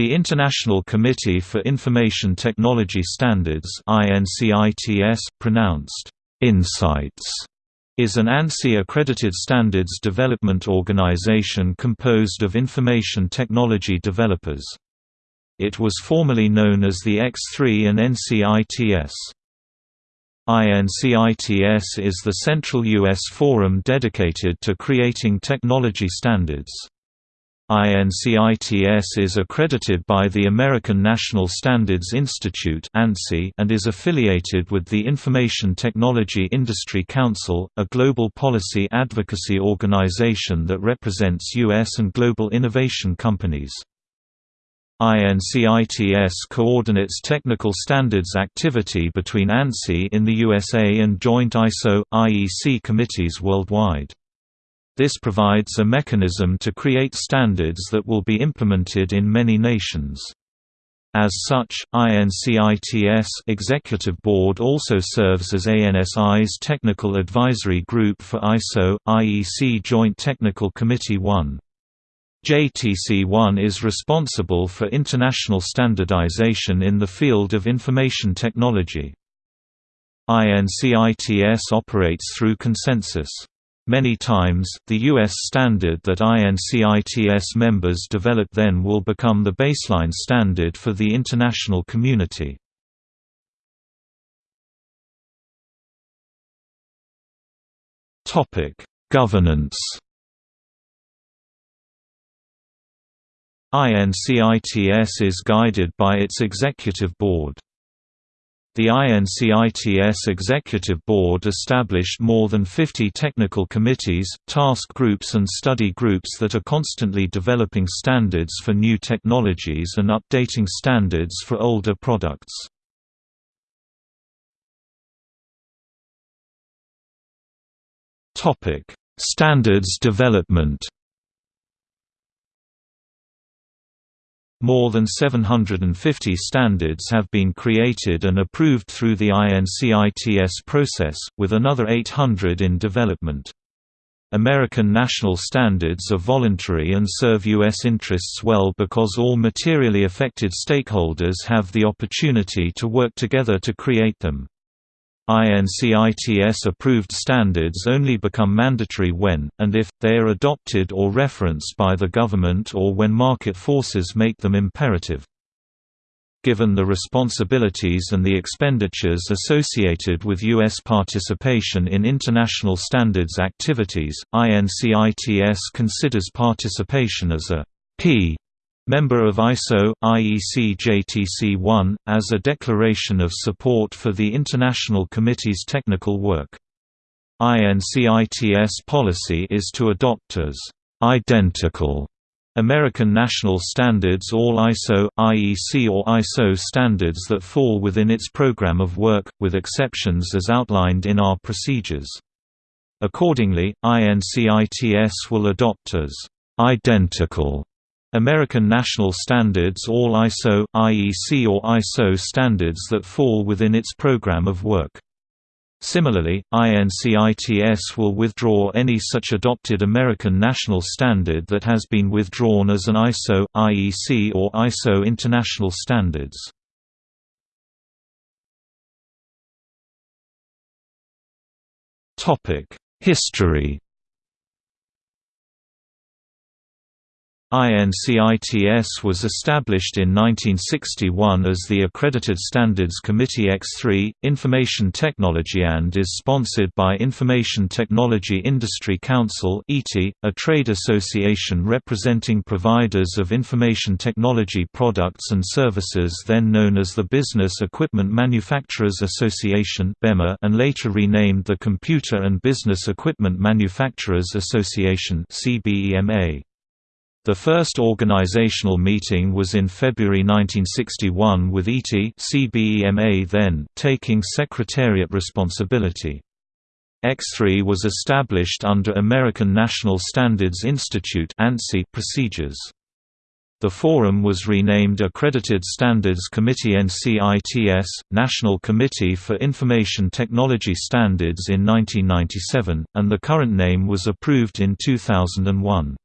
The International Committee for Information Technology Standards pronounced INSITES, is an ANSI-accredited standards development organization composed of information technology developers. It was formerly known as the X3 and NCITS. INCITS is the central U.S. forum dedicated to creating technology standards. INCITS is accredited by the American National Standards Institute and is affiliated with the Information Technology Industry Council, a global policy advocacy organization that represents U.S. and global innovation companies. INCITS coordinates technical standards activity between ANSI in the USA and joint ISO, IEC committees worldwide. This provides a mechanism to create standards that will be implemented in many nations. As such, INCITS Executive Board also serves as ANSI's Technical Advisory Group for ISO, IEC Joint Technical Committee 1. JTC1 is responsible for international standardization in the field of information technology. INCITS operates through consensus. Many times, the U.S. standard that INCITS members develop then will become the baseline standard for the international community. Governance INCITS is guided by its executive board. The INCITS Executive Board established more than 50 technical committees, task groups and study groups that are constantly developing standards for new technologies and updating standards for older products. Standards development More than 750 standards have been created and approved through the INCITS process, with another 800 in development. American national standards are voluntary and serve U.S. interests well because all materially affected stakeholders have the opportunity to work together to create them. INCITS-approved standards only become mandatory when, and if, they are adopted or referenced by the government or when market forces make them imperative. Given the responsibilities and the expenditures associated with U.S. participation in international standards activities, INCITS considers participation as a P Member of ISO, IEC JTC1, as a declaration of support for the International Committee's technical work. INCITS policy is to adopt as identical American National Standards all ISO, IEC or ISO standards that fall within its program of work, with exceptions as outlined in our procedures. Accordingly, INCITS will adopt as identical American National Standards all ISO, IEC or ISO standards that fall within its program of work. Similarly, INCITS will withdraw any such adopted American national standard that has been withdrawn as an ISO, IEC or ISO international standards. History INCITS was established in 1961 as the Accredited Standards Committee X3, Information Technology and is sponsored by Information Technology Industry Council a trade association representing providers of information technology products and services then known as the Business Equipment Manufacturers Association and later renamed the Computer and Business Equipment Manufacturers Association CBEMA. The first organizational meeting was in February 1961 with ET CBEMA then taking secretariat responsibility. X3 was established under American National Standards Institute procedures. The forum was renamed Accredited Standards Committee NCITS, National Committee for Information Technology Standards in 1997, and the current name was approved in 2001.